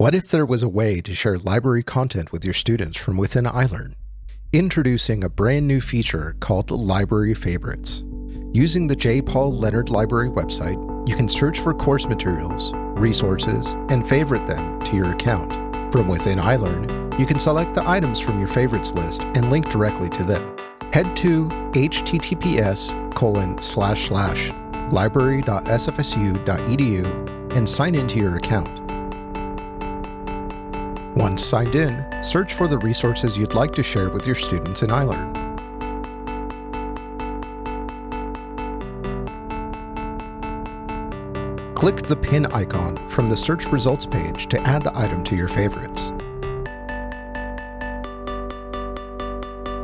What if there was a way to share library content with your students from within iLearn? Introducing a brand new feature called Library Favorites. Using the J. Paul Leonard Library website, you can search for course materials, resources, and favorite them to your account. From within iLearn, you can select the items from your favorites list and link directly to them. Head to https colon slash slash library.sfsu.edu and sign into your account. Once signed in, search for the resources you'd like to share with your students in iLearn. Click the pin icon from the search results page to add the item to your favorites.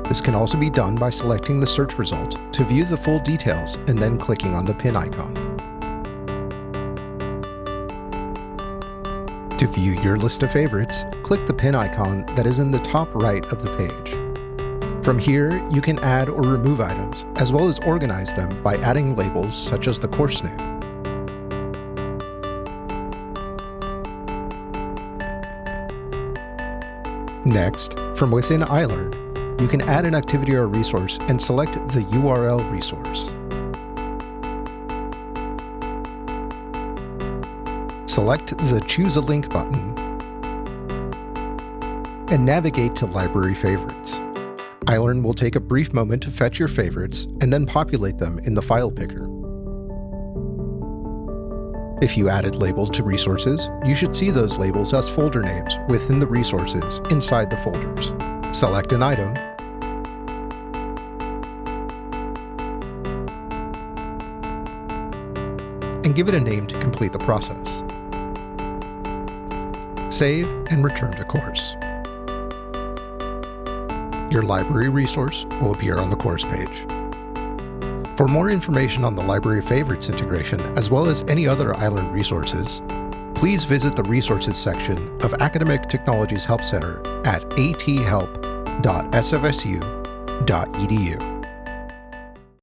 This can also be done by selecting the search result to view the full details and then clicking on the pin icon. To view your list of favorites, click the pin icon that is in the top right of the page. From here, you can add or remove items, as well as organize them by adding labels such as the course name. Next, from within iLearn, you can add an activity or resource and select the URL resource. Select the Choose a Link button and navigate to Library Favorites. iLearn will take a brief moment to fetch your favorites and then populate them in the file picker. If you added labels to resources, you should see those labels as folder names within the resources inside the folders. Select an item, and give it a name to complete the process save, and return to course. Your library resource will appear on the course page. For more information on the Library Favorites integration, as well as any other iLearn resources, please visit the Resources section of Academic Technologies Help Center at athelp.sfsu.edu.